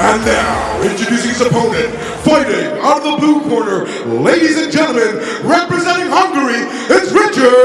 And now, introducing his opponent, fighting out of the blue corner, ladies and gentlemen, representing Hungary, it's Richard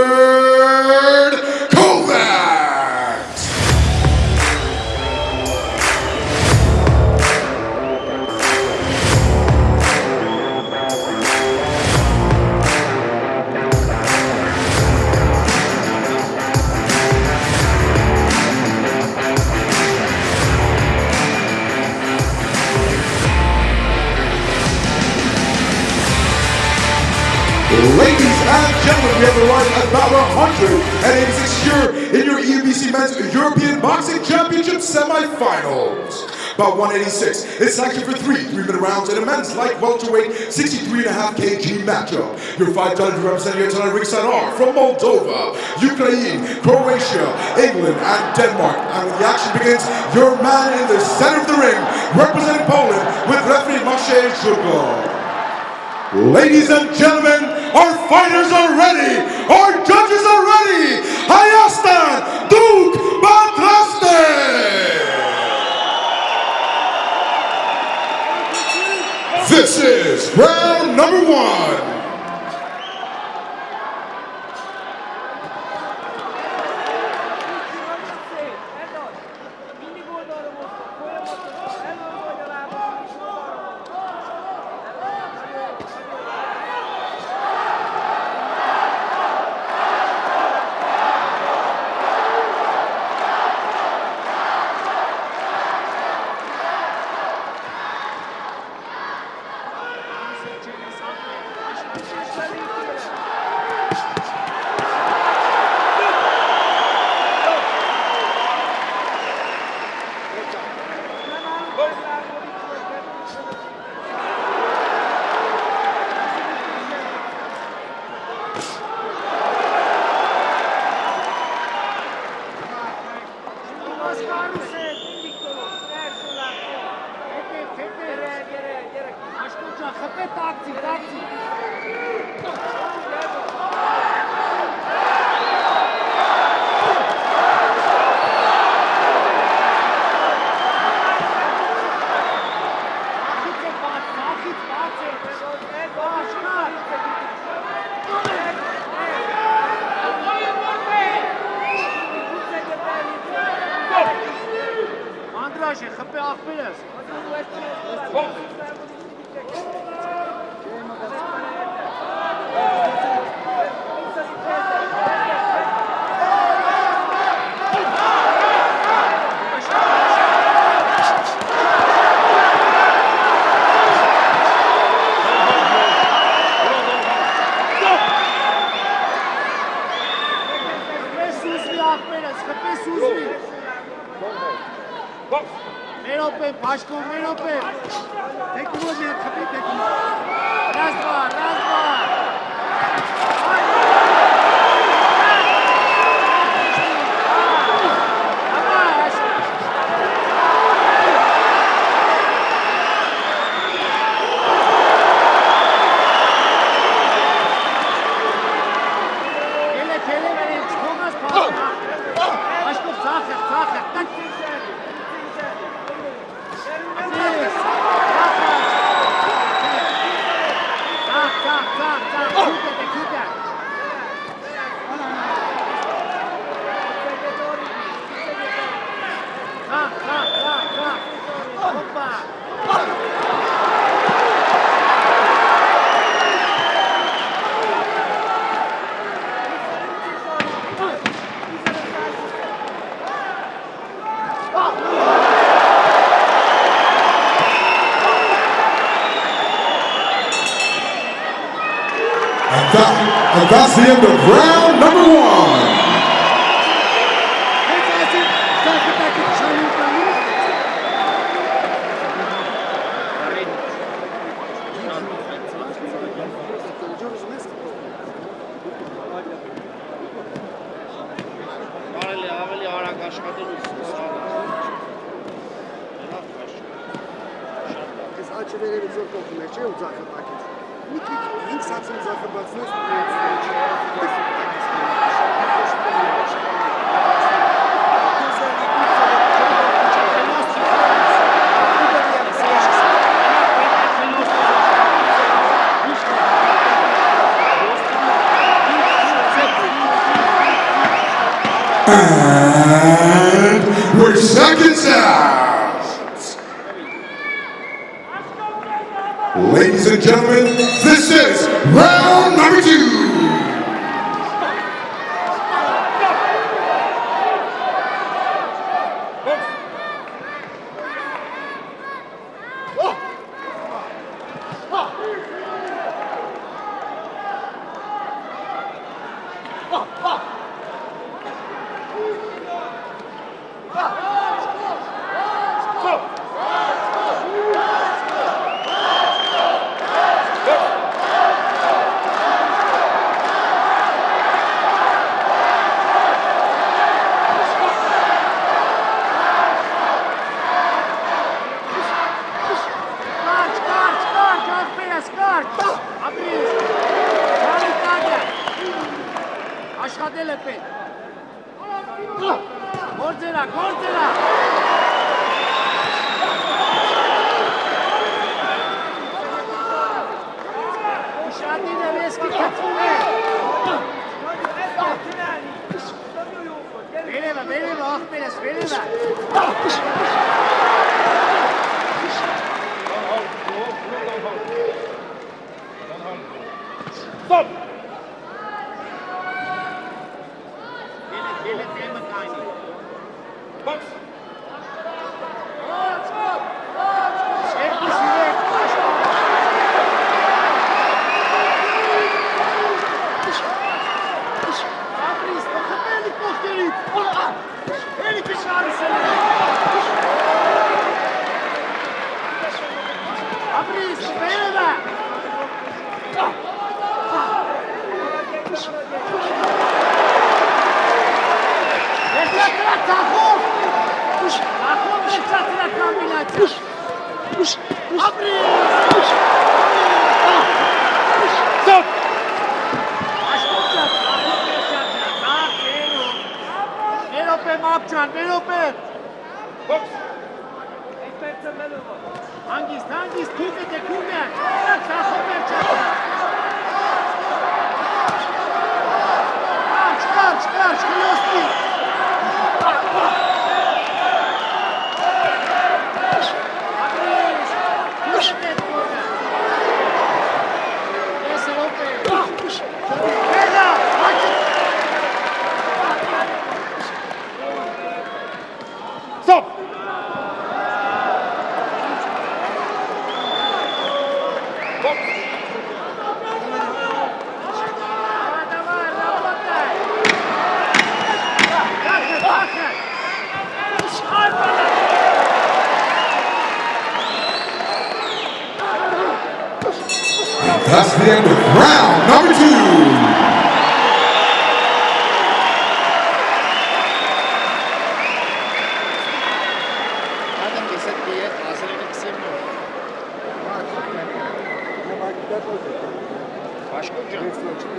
Ladies and gentlemen, we have arrived at battle 186 year in your E EUBC Men's European Boxing Championship semifinals. About 186. It's sanctioned for three three-minute rounds in a men's light welterweight 63.5 kg matchup. Your five judges representing your tonight ringside are from Moldova, Ukraine, Croatia, England, and Denmark. And when the action begins, your man in the center of the ring, representing Poland, with referee Maciej Żuglo. Ladies and gentlemen, our fighters are ready. Our judges are ready. Hayastan Duke Batraste. This is round number one. Andrasje, gepaard Pires. Wat is Aşkım Menope. the end of round number one. It's actually very difficult to make. And we're seconds out. Ladies and gentlemen, this is round number two. escadele pe. Cortela, cortela! Ușatine, vezi! Stop! That's the end of round number two.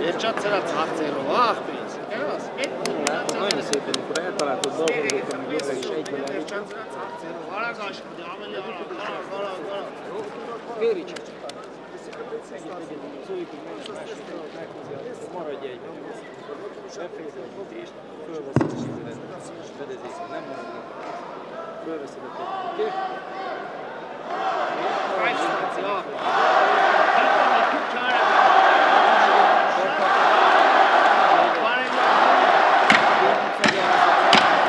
Երճած ծրած հարցերով, ախ պրինց, կերված, էտ մինան ծրած հարցերով, արագ աշխում, ամեն է, արագ, արագ, արագ, վերի չաց։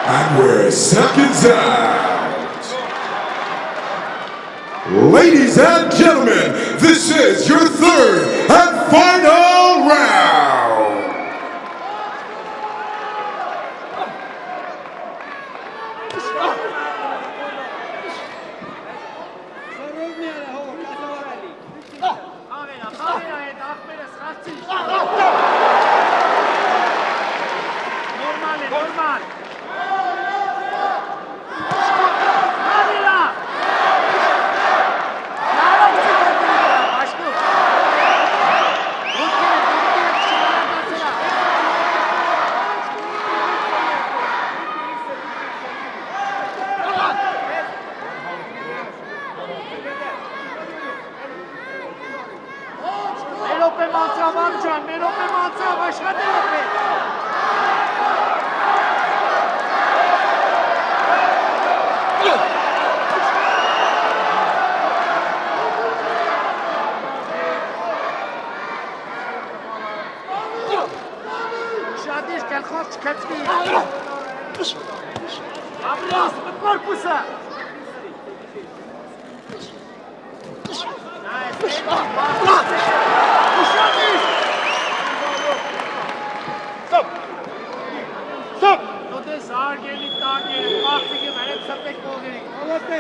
And we're seconds out. Ladies and gentlemen, this is your third and final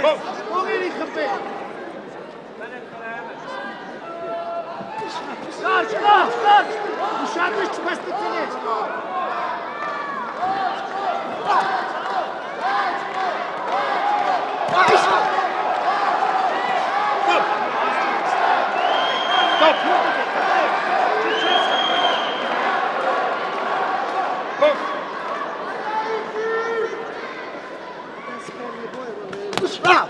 Kom, kom in die gevecht. Kaç, kaç, kaç. Dışarıda çıkmasın seni. Kaç, kaç, kaç. Kaç, kaç, kaç. İçin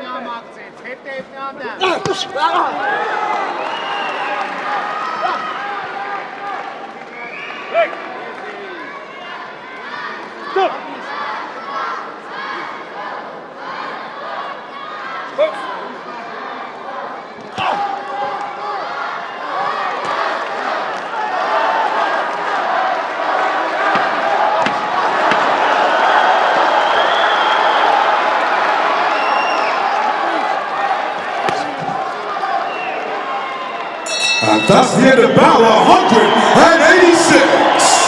Tehdevnaam maakt het. Het. Hey! And that's the end of battle 186.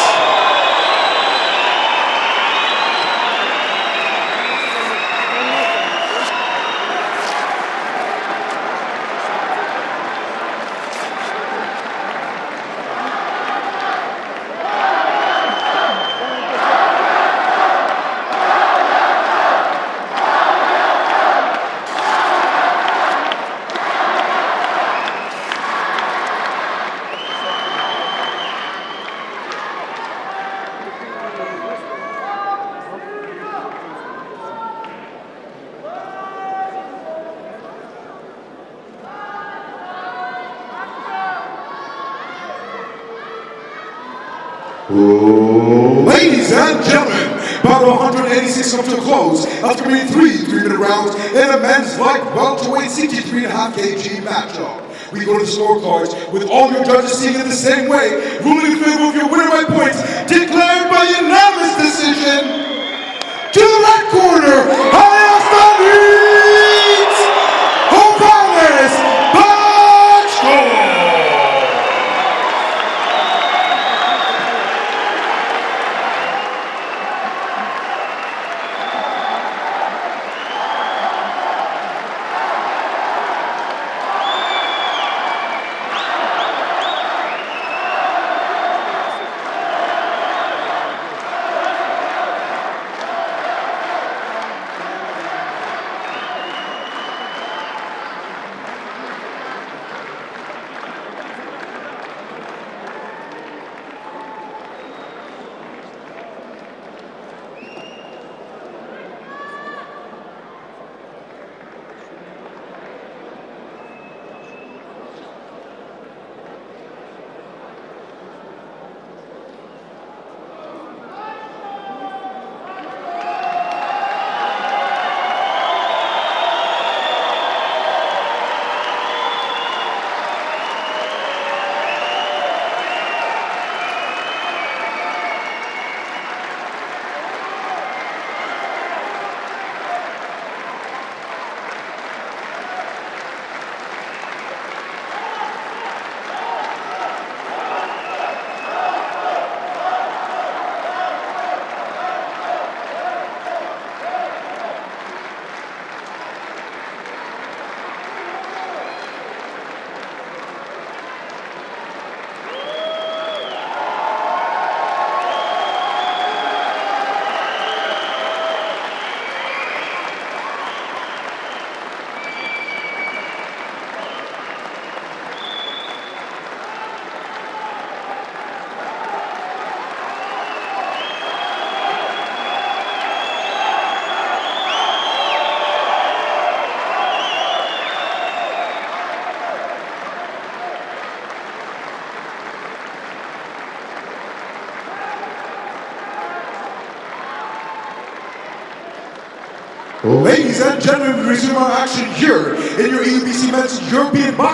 Ladies and gentlemen, battle 186 a after being three three-minute rounds in a men's light welterweight 63.5 kg matchup. We go to the scorecards with all your judges seeing it the same way, ruling in favor of your winner by points, declared by unanimous decision. To the red corner, Ladies and gentlemen, we resume our action here in your EBC Men's European Boxing.